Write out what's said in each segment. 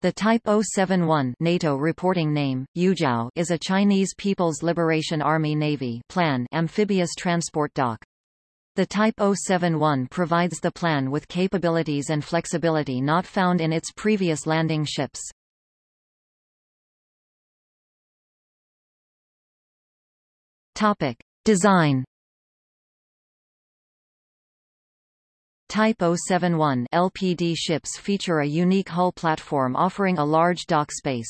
The Type 071 NATO reporting name, Yuzhao, is a Chinese People's Liberation Army Navy PLAN amphibious transport dock. The Type 071 provides the PLAN with capabilities and flexibility not found in its previous landing ships. Topic. Design Type 071 LPD ships feature a unique hull platform offering a large dock space.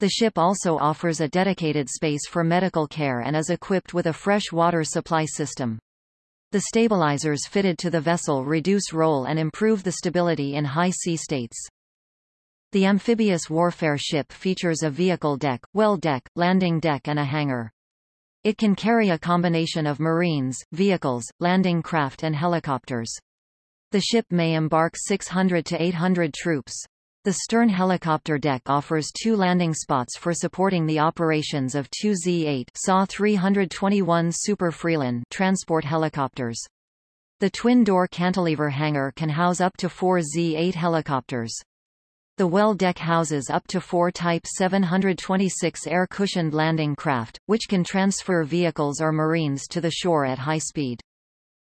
The ship also offers a dedicated space for medical care and is equipped with a fresh water supply system. The stabilizers fitted to the vessel reduce roll and improve the stability in high sea states. The amphibious warfare ship features a vehicle deck, well deck, landing deck and a hangar. It can carry a combination of marines, vehicles, landing craft and helicopters. The ship may embark 600 to 800 troops. The stern helicopter deck offers two landing spots for supporting the operations of two Z-8 SAW 321 Super Frelon transport helicopters. The twin-door cantilever hangar can house up to four Z-8 helicopters. The well deck houses up to four Type 726 air-cushioned landing craft, which can transfer vehicles or marines to the shore at high speed.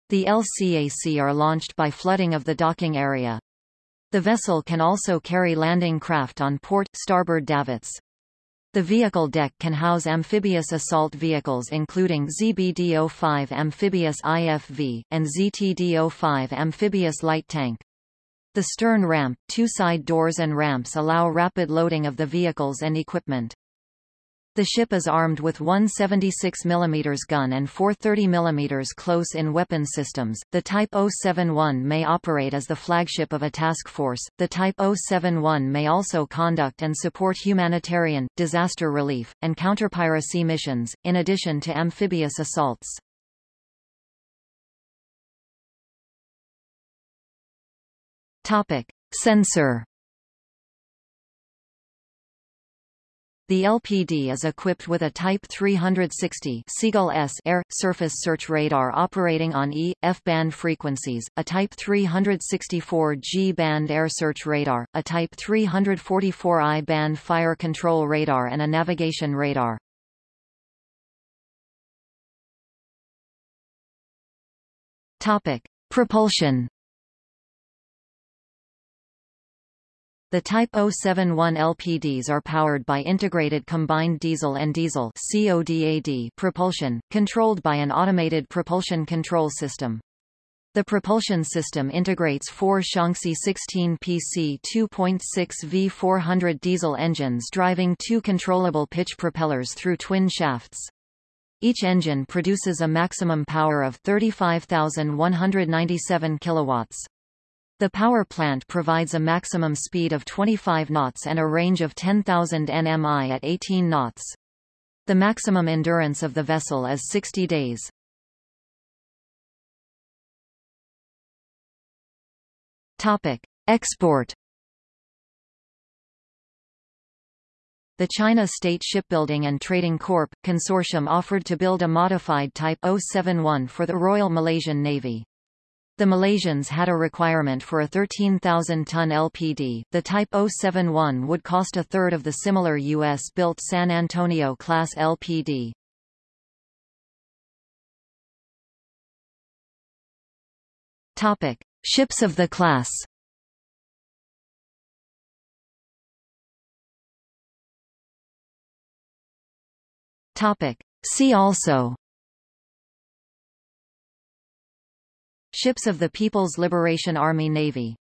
The LCAC are launched by flooding of the docking area. The vessel can also carry landing craft on port, starboard davits. The vehicle deck can house amphibious assault vehicles including ZBD-05 amphibious IFV, and ZTD-05 amphibious light tank. The stern ramp, two side doors and ramps allow rapid loading of the vehicles and equipment. The ship is armed with one 76 mm gun and four 30 mm close-in weapon systems. The Type 071 may operate as the flagship of a task force. The Type 071 may also conduct and support humanitarian, disaster relief, and counterpiracy missions, in addition to amphibious assaults. Topic: Sensor The LPD is equipped with a Type 360 Seagull S air surface search radar operating on E, F-band frequencies, a Type 364 G-band air search radar, a Type 344 I-band fire control radar and a navigation radar. Topic: Propulsion The Type 071 LPDs are powered by integrated combined diesel and diesel propulsion, controlled by an automated propulsion control system. The propulsion system integrates four Shaanxi 16 PC 2.6 V400 diesel engines driving two controllable pitch propellers through twin shafts. Each engine produces a maximum power of 35,197 kilowatts. The power plant provides a maximum speed of 25 knots and a range of 10,000 nmi at 18 knots. The maximum endurance of the vessel is 60 days. Topic: Export. The China State Shipbuilding and Trading Corp. consortium offered to build a modified Type 071 for the Royal Malaysian Navy. The Malaysians had a requirement for a 13,000-ton LPD. The Type 071 would cost a third of the similar U.S.-built San Antonio-class LPD. Topic: Ships of the class. Topic: See also Ships of the People's Liberation Army Navy